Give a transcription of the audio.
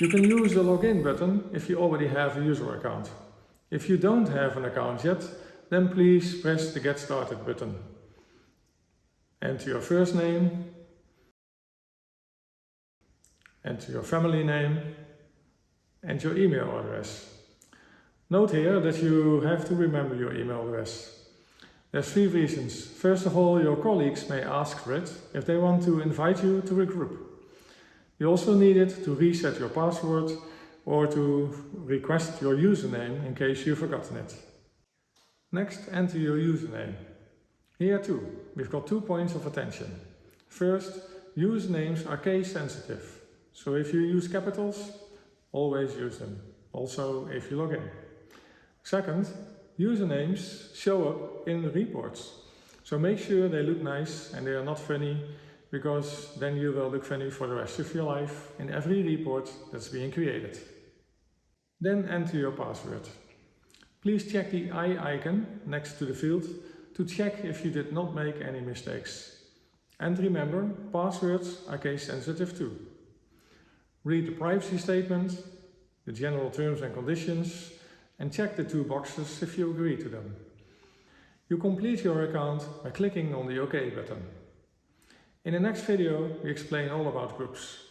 You can use the login button if you already have a user account. If you don't have an account yet, then please press the Get Started button. Enter your first name, enter your family name and your email address. Note here that you have to remember your email address. There's three reasons. First of all, your colleagues may ask for it if they want to invite you to a group. You also need it to reset your password or to request your username in case you've forgotten it. Next, enter your username. Here too, we've got two points of attention. First, usernames are case sensitive. So if you use capitals, always use them. Also if you log in. Second, usernames show up in reports. So make sure they look nice and they are not funny because then you will look funny for the rest of your life in every report that's being created. Then enter your password. Please check the eye icon next to the field to check if you did not make any mistakes. And remember, passwords are case sensitive too. Read the privacy statement, the general terms and conditions, and check the two boxes if you agree to them. You complete your account by clicking on the OK button. In the next video we explain all about groups.